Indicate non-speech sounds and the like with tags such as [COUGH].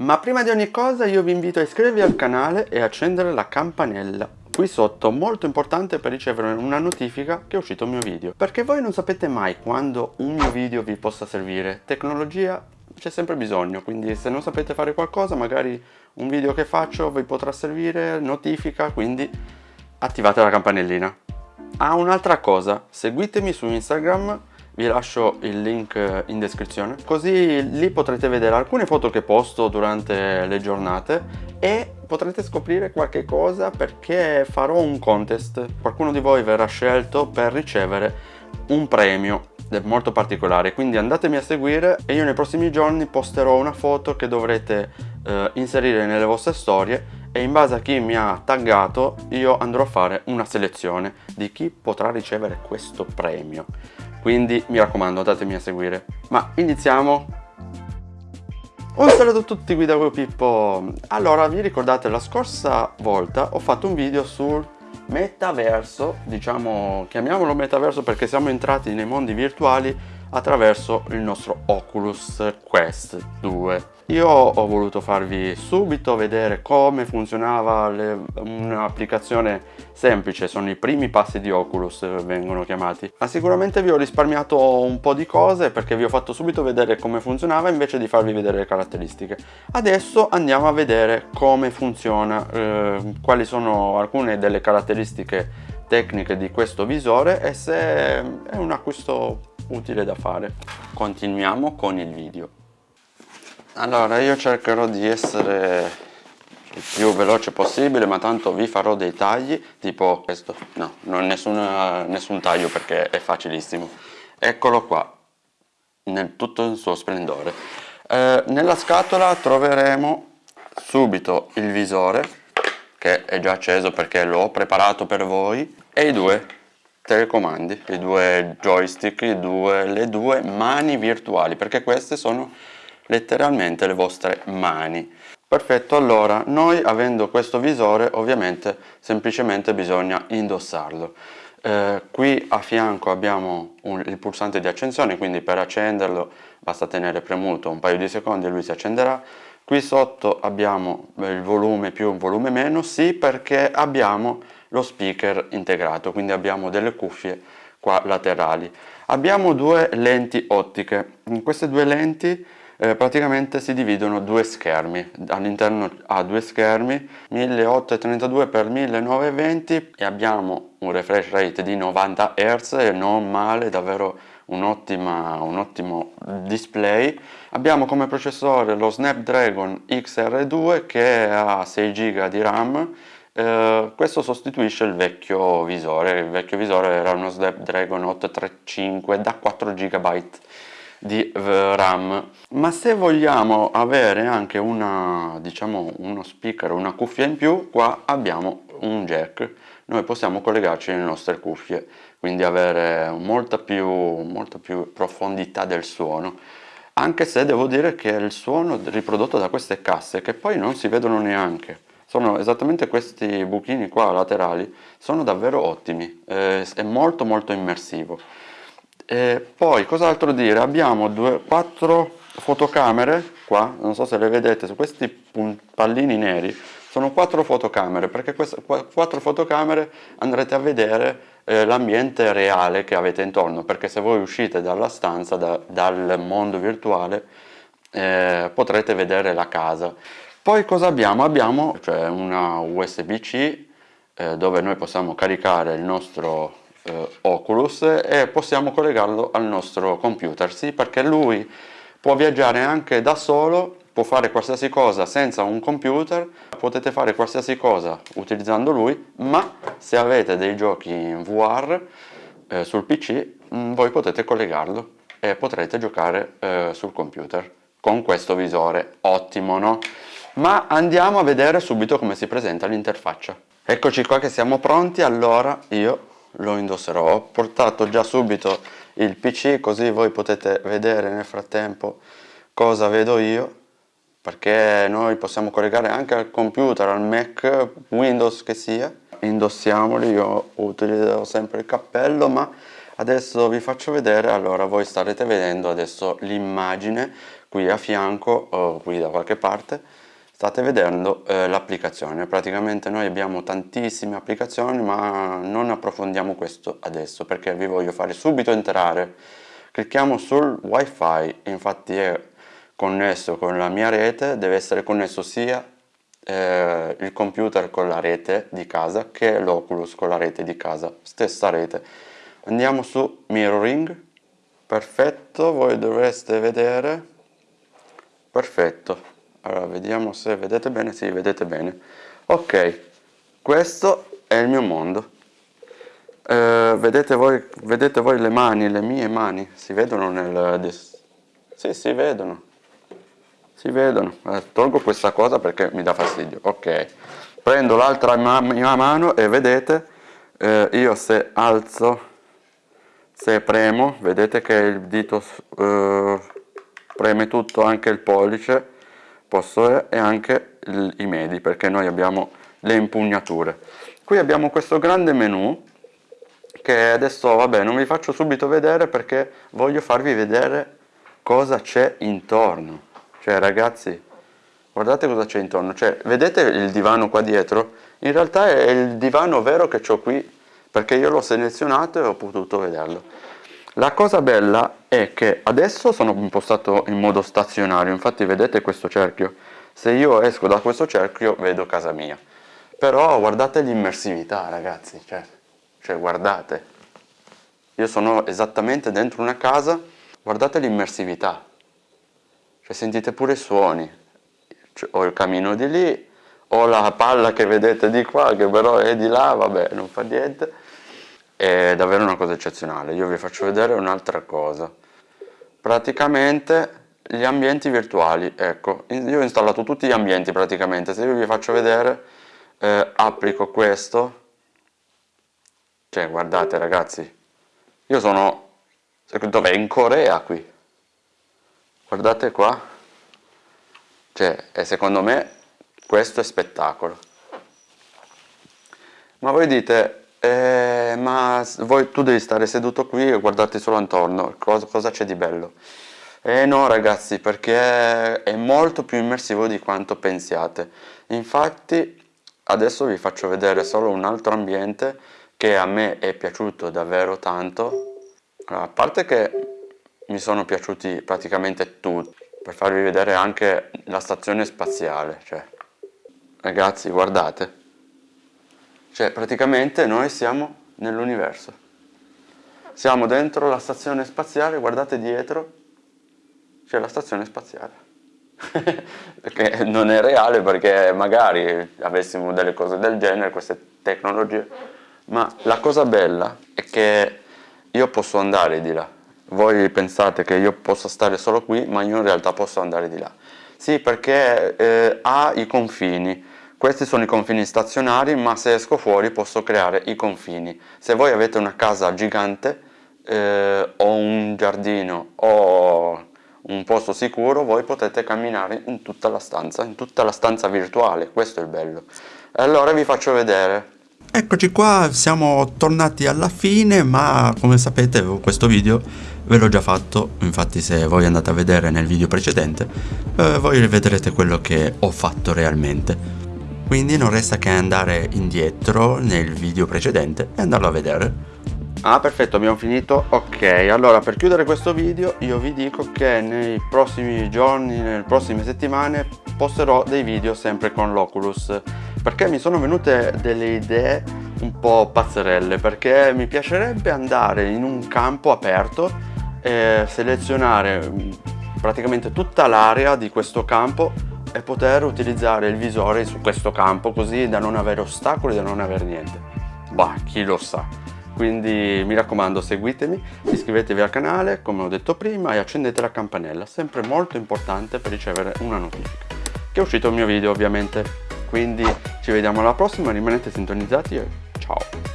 Ma prima di ogni cosa io vi invito a iscrivervi al canale e accendere la campanella. Qui sotto molto importante per ricevere una notifica che è uscito il mio video. Perché voi non sapete mai quando un mio video vi possa servire. Tecnologia c'è sempre bisogno quindi se non sapete fare qualcosa magari un video che faccio vi potrà servire notifica quindi attivate la campanellina. Ah un'altra cosa. Seguitemi su instagram vi lascio il link in descrizione. Così lì potrete vedere alcune foto che posto durante le giornate e potrete scoprire qualche cosa perché farò un contest. Qualcuno di voi verrà scelto per ricevere un premio molto particolare. Quindi andatemi a seguire e io nei prossimi giorni posterò una foto che dovrete eh, inserire nelle vostre storie e in base a chi mi ha taggato io andrò a fare una selezione di chi potrà ricevere questo premio quindi mi raccomando andatemi a seguire. Ma iniziamo. Un saluto a tutti guida Guido Pippo. Allora vi ricordate la scorsa volta ho fatto un video sul metaverso diciamo chiamiamolo metaverso perché siamo entrati nei mondi virtuali attraverso il nostro Oculus Quest 2 io ho voluto farvi subito vedere come funzionava un'applicazione semplice, sono i primi passi di Oculus vengono chiamati, ma sicuramente vi ho risparmiato un po' di cose perché vi ho fatto subito vedere come funzionava invece di farvi vedere le caratteristiche. Adesso andiamo a vedere come funziona, eh, quali sono alcune delle caratteristiche tecniche di questo visore e se è un acquisto utile da fare. Continuiamo con il video. Allora io cercherò di essere il più veloce possibile ma tanto vi farò dei tagli tipo questo no non nessuna, nessun taglio perché è facilissimo eccolo qua nel tutto il suo splendore eh, nella scatola troveremo subito il visore che è già acceso perché l'ho preparato per voi e i due telecomandi i due joystick i due, le due mani virtuali perché queste sono letteralmente le vostre mani. Perfetto, allora noi avendo questo visore ovviamente semplicemente bisogna indossarlo. Eh, qui a fianco abbiamo un, il pulsante di accensione, quindi per accenderlo basta tenere premuto un paio di secondi e lui si accenderà. Qui sotto abbiamo il volume più, volume meno, sì perché abbiamo lo speaker integrato, quindi abbiamo delle cuffie qua laterali. Abbiamo due lenti ottiche, in queste due lenti eh, praticamente si dividono due schermi. All'interno ha due schermi 1832 x 1920 e abbiamo un refresh rate di 90 Hz non male davvero un, ottima, un ottimo display. Abbiamo come processore lo Snapdragon XR2 che ha 6 GB di RAM eh, questo sostituisce il vecchio visore. Il vecchio visore era uno Snapdragon 835 da 4 GB di RAM. Ma se vogliamo avere anche una diciamo uno speaker una cuffia in più qua abbiamo un jack. Noi possiamo collegarci le nostre cuffie quindi avere molta più, molta più profondità del suono. Anche se devo dire che il suono riprodotto da queste casse che poi non si vedono neanche sono esattamente questi buchini qua laterali sono davvero ottimi eh, è molto molto immersivo. E poi cos'altro dire? Abbiamo due, quattro fotocamere qua non so se le vedete su questi pallini neri sono quattro fotocamere perché queste quattro fotocamere andrete a vedere eh, l'ambiente reale che avete intorno perché se voi uscite dalla stanza da, dal mondo virtuale eh, potrete vedere la casa poi cosa abbiamo? abbiamo cioè una USB-C eh, dove noi possiamo caricare il nostro eh, Oculus e possiamo collegarlo al nostro computer, sì perché lui può viaggiare anche da solo, può fare qualsiasi cosa senza un computer, potete fare qualsiasi cosa utilizzando lui, ma se avete dei giochi in VR eh, sul PC mh, mm, voi potete collegarlo e potrete giocare eh, sul computer con questo visore, ottimo no? Ma andiamo a vedere subito come si presenta l'interfaccia. Eccoci qua che siamo pronti, allora io lo indosserò ho portato già subito il pc così voi potete vedere nel frattempo cosa vedo io perché noi possiamo collegare anche al computer al mac windows che sia indossiamoli io utilizzo sempre il cappello ma adesso vi faccio vedere allora voi starete vedendo adesso l'immagine qui a fianco o qui da qualche parte state vedendo eh, l'applicazione. Praticamente noi abbiamo tantissime applicazioni ma non approfondiamo questo adesso perché vi voglio fare subito entrare. Clicchiamo sul wifi infatti è connesso con la mia rete deve essere connesso sia eh, il computer con la rete di casa che l'Oculus con la rete di casa stessa rete. Andiamo su mirroring. Perfetto voi dovreste vedere. Perfetto allora vediamo se vedete bene. Sì vedete bene. Ok questo è il mio mondo. Eh, vedete, voi, vedete voi le mani le mie mani? Si vedono nel sì si vedono. Si vedono. Eh, tolgo questa cosa perché mi dà fastidio. Ok. Prendo l'altra ma mia mano e vedete eh, io se alzo se premo vedete che il dito eh, preme tutto anche il pollice posso e anche i medi perché noi abbiamo le impugnature. Qui abbiamo questo grande menu che adesso vabbè non vi faccio subito vedere perché voglio farvi vedere cosa c'è intorno. Cioè ragazzi guardate cosa c'è intorno. Cioè vedete il divano qua dietro? In realtà è il divano vero che ho qui perché io l'ho selezionato e ho potuto vederlo la cosa bella è che adesso sono impostato in modo stazionario, infatti vedete questo cerchio, se io esco da questo cerchio vedo casa mia, però guardate l'immersività ragazzi, cioè, cioè guardate, io sono esattamente dentro una casa, guardate l'immersività, cioè sentite pure i suoni, cioè, ho il camino di lì, ho la palla che vedete di qua che però è di là, vabbè non fa niente, è davvero una cosa eccezionale. Io vi faccio vedere un'altra cosa. Praticamente gli ambienti virtuali, ecco, io ho installato tutti gli ambienti praticamente, se io vi faccio vedere, eh, applico questo, cioè guardate ragazzi, io sono, dov'è? In Corea qui, guardate qua, cioè, e secondo me questo è spettacolo. Ma voi dite, eh, ma voi, tu devi stare seduto qui e guardarti solo intorno, cosa, c'è di bello? Eh no ragazzi, perché è molto più immersivo di quanto pensiate. Infatti adesso vi faccio vedere solo un altro ambiente che a me è piaciuto davvero tanto. a parte che mi sono piaciuti praticamente tutti, per farvi vedere anche la stazione spaziale. Cioè, ragazzi guardate. Cioè praticamente noi siamo nell'universo. Siamo dentro la stazione spaziale, guardate dietro, c'è la stazione spaziale. [LAUGHS] che non è reale perché magari avessimo delle cose del genere, queste tecnologie, ma la cosa bella è che io posso andare di là. Voi pensate che io possa stare solo qui, ma io in realtà posso andare di là. Sì, perché eh, ha i confini, questi sono i confini stazionari, ma se esco fuori posso creare i confini. Se voi avete una casa gigante eh, o un giardino o un posto sicuro, voi potete camminare in tutta la stanza, in tutta la stanza virtuale, questo è il bello. Allora vi faccio vedere. Eccoci qua, siamo tornati alla fine, ma come sapete questo video ve l'ho già fatto, infatti se voi andate a vedere nel video precedente, eh, voi vedrete quello che ho fatto realmente quindi non resta che andare indietro nel video precedente e andarlo a vedere. Ah perfetto abbiamo finito, ok allora per chiudere questo video io vi dico che nei prossimi giorni, nelle prossime settimane posterò dei video sempre con l'Oculus perché mi sono venute delle idee un po' pazzerelle perché mi piacerebbe andare in un campo aperto e selezionare mm, praticamente tutta l'area di questo campo e poter utilizzare il visore su questo campo così da non avere ostacoli, da non avere niente. Bah, chi lo sa. Quindi mi raccomando seguitemi, iscrivetevi al canale come ho detto prima e accendete la campanella, sempre molto importante per ricevere una notifica. Che è uscito il mio video ovviamente. Quindi ci vediamo alla prossima, rimanete sintonizzati e ciao!